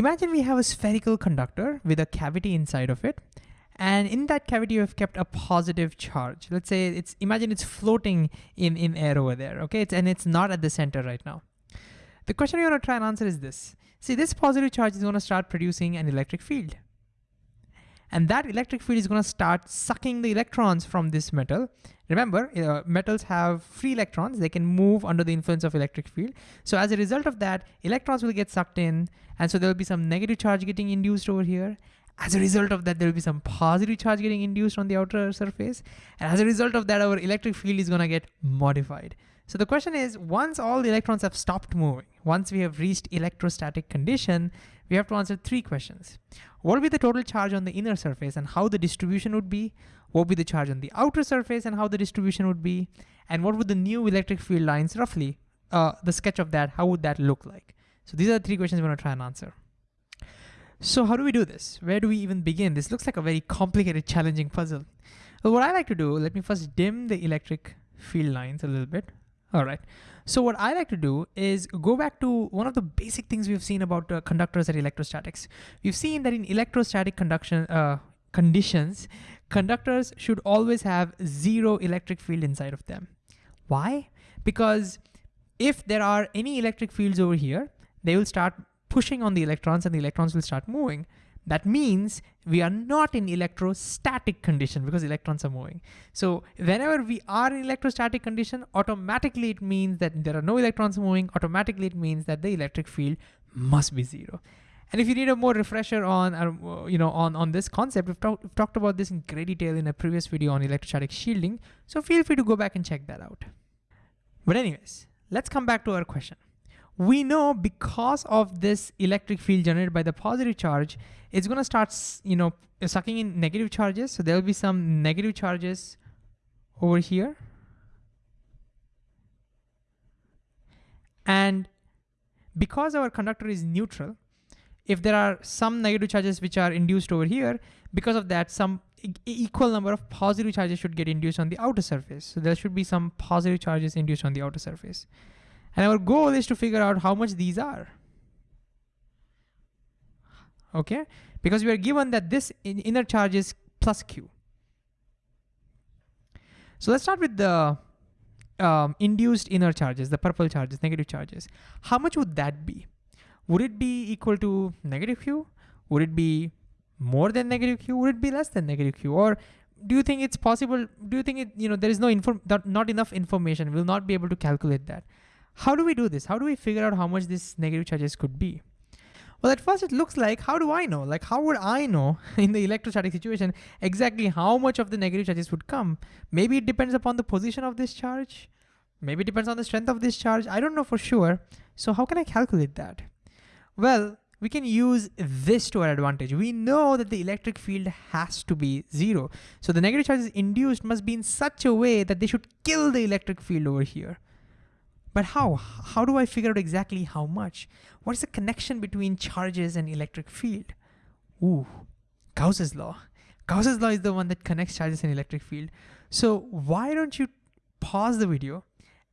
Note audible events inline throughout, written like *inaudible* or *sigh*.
Imagine we have a spherical conductor with a cavity inside of it. And in that cavity, we've kept a positive charge. Let's say it's, imagine it's floating in, in air over there, okay? It's, and it's not at the center right now. The question you wanna try and answer is this. See, this positive charge is gonna start producing an electric field. And that electric field is gonna start sucking the electrons from this metal. Remember, uh, metals have free electrons. They can move under the influence of electric field. So as a result of that, electrons will get sucked in. And so there'll be some negative charge getting induced over here. As a result of that, there'll be some positive charge getting induced on the outer surface. And as a result of that, our electric field is gonna get modified. So the question is, once all the electrons have stopped moving, once we have reached electrostatic condition, we have to answer three questions. What would be the total charge on the inner surface and how the distribution would be? What would be the charge on the outer surface and how the distribution would be? And what would the new electric field lines roughly, uh, the sketch of that, how would that look like? So these are the three questions we're gonna try and answer. So how do we do this? Where do we even begin? This looks like a very complicated, challenging puzzle. Well, what I like to do, let me first dim the electric field lines a little bit. All right. So what I like to do is go back to one of the basic things we've seen about uh, conductors and electrostatics. We've seen that in electrostatic conduction uh, conditions, conductors should always have zero electric field inside of them. Why? Because if there are any electric fields over here, they will start pushing on the electrons and the electrons will start moving. That means we are not in electrostatic condition because electrons are moving. So whenever we are in electrostatic condition, automatically it means that there are no electrons moving, automatically it means that the electric field must be zero. And if you need a more refresher on, uh, you know, on, on this concept, we've, talk, we've talked about this in great detail in a previous video on electrostatic shielding. So feel free to go back and check that out. But anyways, let's come back to our question we know because of this electric field generated by the positive charge, it's gonna start, you know, sucking in negative charges. So there'll be some negative charges over here. And because our conductor is neutral, if there are some negative charges which are induced over here, because of that, some e equal number of positive charges should get induced on the outer surface. So there should be some positive charges induced on the outer surface. And our goal is to figure out how much these are. Okay, because we are given that this inner charge is plus Q. So let's start with the um, induced inner charges, the purple charges, negative charges. How much would that be? Would it be equal to negative Q? Would it be more than negative Q? Would it be less than negative Q? Or do you think it's possible, do you think it, you know, there is no inform, not enough information, we'll not be able to calculate that. How do we do this? How do we figure out how much these negative charges could be? Well, at first it looks like, how do I know? Like, how would I know *laughs* in the electrostatic situation exactly how much of the negative charges would come? Maybe it depends upon the position of this charge. Maybe it depends on the strength of this charge. I don't know for sure. So how can I calculate that? Well, we can use this to our advantage. We know that the electric field has to be zero. So the negative charges induced must be in such a way that they should kill the electric field over here. But how? How do I figure out exactly how much? What is the connection between charges and electric field? Ooh, Gauss's law. Gauss's law is the one that connects charges and electric field. So why don't you pause the video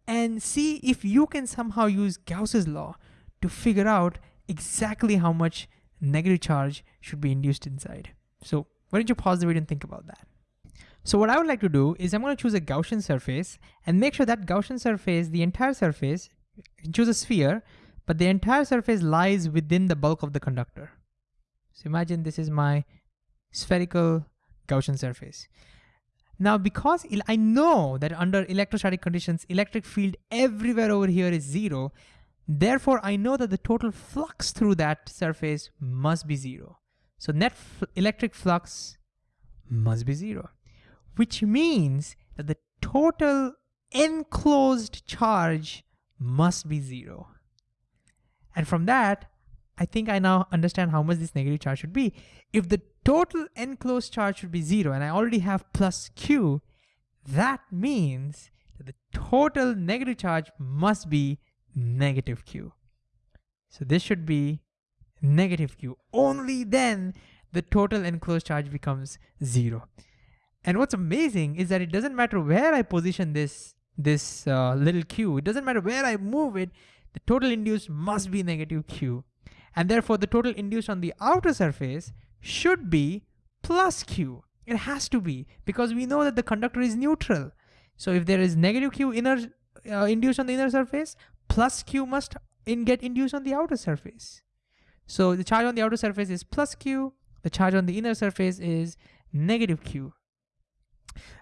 and see if you can somehow use Gauss's law to figure out exactly how much negative charge should be induced inside. So why don't you pause the video and think about that? So what I would like to do is I'm gonna choose a Gaussian surface and make sure that Gaussian surface, the entire surface, choose a sphere, but the entire surface lies within the bulk of the conductor. So imagine this is my spherical Gaussian surface. Now, because I know that under electrostatic conditions, electric field everywhere over here is zero, therefore I know that the total flux through that surface must be zero. So net electric flux must be zero which means that the total enclosed charge must be zero. And from that, I think I now understand how much this negative charge should be. If the total enclosed charge should be zero, and I already have plus Q, that means that the total negative charge must be negative Q. So this should be negative Q. Only then the total enclosed charge becomes zero. And what's amazing is that it doesn't matter where I position this, this uh, little q, it doesn't matter where I move it, the total induced must be negative q. And therefore the total induced on the outer surface should be plus Q. It has to be because we know that the conductor is neutral. So if there is negative Q inner uh, induced on the inner surface, plus Q must in get induced on the outer surface. So the charge on the outer surface is plus Q, the charge on the inner surface is negative Q.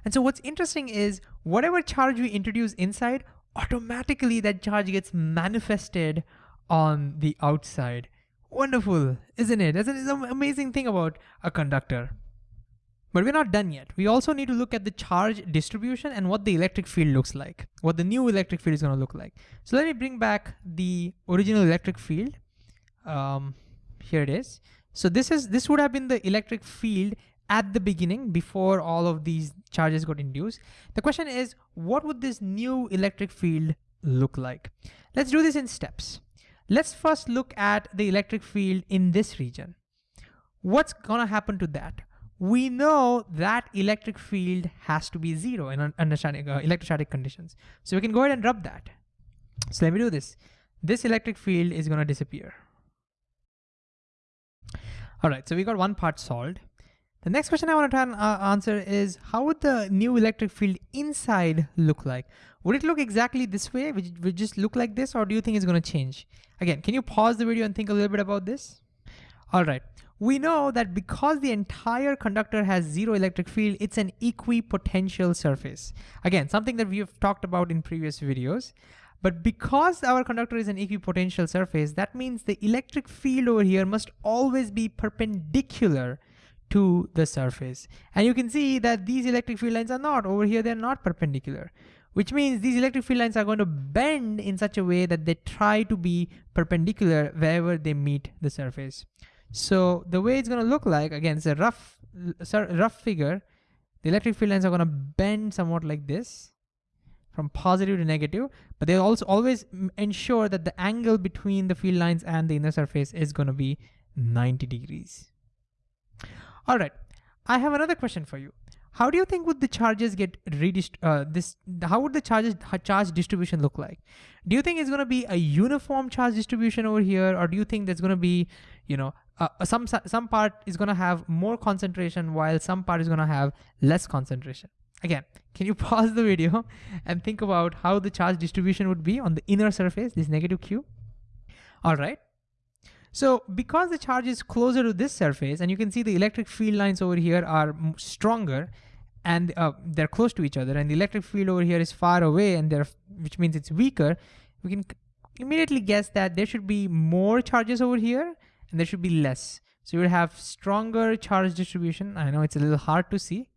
And so what's interesting is whatever charge we introduce inside, automatically that charge gets manifested on the outside. Wonderful, isn't it? That's an amazing thing about a conductor. But we're not done yet. We also need to look at the charge distribution and what the electric field looks like, what the new electric field is gonna look like. So let me bring back the original electric field. Um, here it is. So this is this would have been the electric field at the beginning before all of these charges got induced. The question is, what would this new electric field look like? Let's do this in steps. Let's first look at the electric field in this region. What's gonna happen to that? we know that electric field has to be zero in understanding uh, electrostatic conditions. So we can go ahead and rub that. So let me do this. This electric field is gonna disappear. All right, so we got one part solved. The next question I wanna try and uh, answer is how would the new electric field inside look like? Would it look exactly this way? Would it, would it just look like this or do you think it's gonna change? Again, can you pause the video and think a little bit about this? All right, we know that because the entire conductor has zero electric field, it's an equipotential surface. Again, something that we have talked about in previous videos. But because our conductor is an equipotential surface, that means the electric field over here must always be perpendicular to the surface. And you can see that these electric field lines are not. Over here, they're not perpendicular, which means these electric field lines are going to bend in such a way that they try to be perpendicular wherever they meet the surface. So the way it's gonna look like, again, it's a rough, rough figure. The electric field lines are gonna bend somewhat like this from positive to negative, but they also always ensure that the angle between the field lines and the inner surface is gonna be 90 degrees. All right, I have another question for you. How do you think would the charges get redist uh, this? How would the charges charge distribution look like? Do you think it's going to be a uniform charge distribution over here, or do you think there's going to be, you know, uh, some some part is going to have more concentration while some part is going to have less concentration? Again, can you *laughs* pause the video and think about how the charge distribution would be on the inner surface, this negative Q? All right. So because the charge is closer to this surface and you can see the electric field lines over here are stronger and uh, they're close to each other and the electric field over here is far away and they're, which means it's weaker, we can immediately guess that there should be more charges over here and there should be less. So you would have stronger charge distribution. I know it's a little hard to see,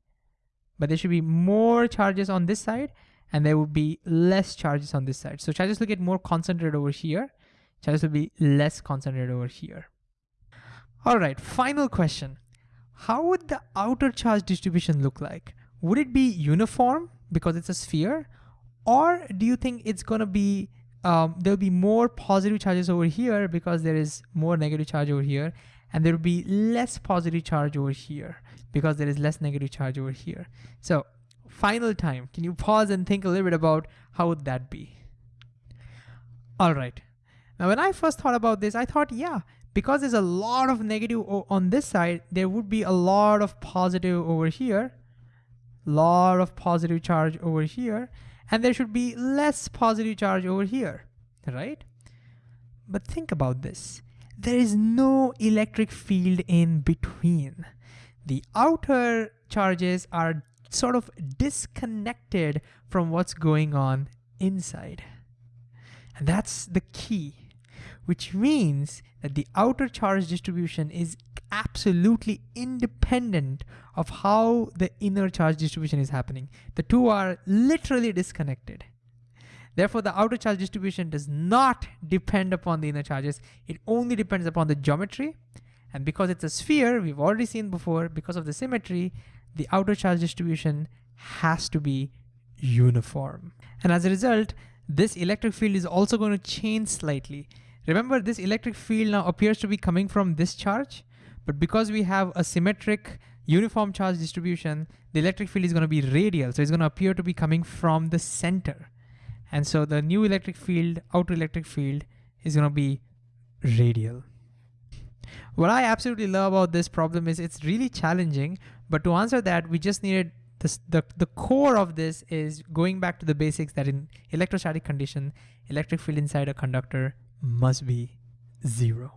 but there should be more charges on this side and there would be less charges on this side. So charges will get more concentrated over here charges will be less concentrated over here. All right, final question. How would the outer charge distribution look like? Would it be uniform because it's a sphere? Or do you think it's gonna be, um, there'll be more positive charges over here because there is more negative charge over here and there will be less positive charge over here because there is less negative charge over here. So final time, can you pause and think a little bit about how would that be? All right, now, when I first thought about this, I thought, yeah, because there's a lot of negative on this side, there would be a lot of positive over here, lot of positive charge over here, and there should be less positive charge over here, right? But think about this. There is no electric field in between. The outer charges are sort of disconnected from what's going on inside. And that's the key which means that the outer charge distribution is absolutely independent of how the inner charge distribution is happening. The two are literally disconnected. Therefore, the outer charge distribution does not depend upon the inner charges. It only depends upon the geometry. And because it's a sphere, we've already seen before, because of the symmetry, the outer charge distribution has to be uniform. And as a result, this electric field is also going to change slightly. Remember this electric field now appears to be coming from this charge, but because we have a symmetric uniform charge distribution, the electric field is gonna be radial. So it's gonna appear to be coming from the center. And so the new electric field, outer electric field is gonna be radial. What I absolutely love about this problem is it's really challenging, but to answer that, we just needed this, the, the core of this is going back to the basics that in electrostatic condition, electric field inside a conductor must be zero.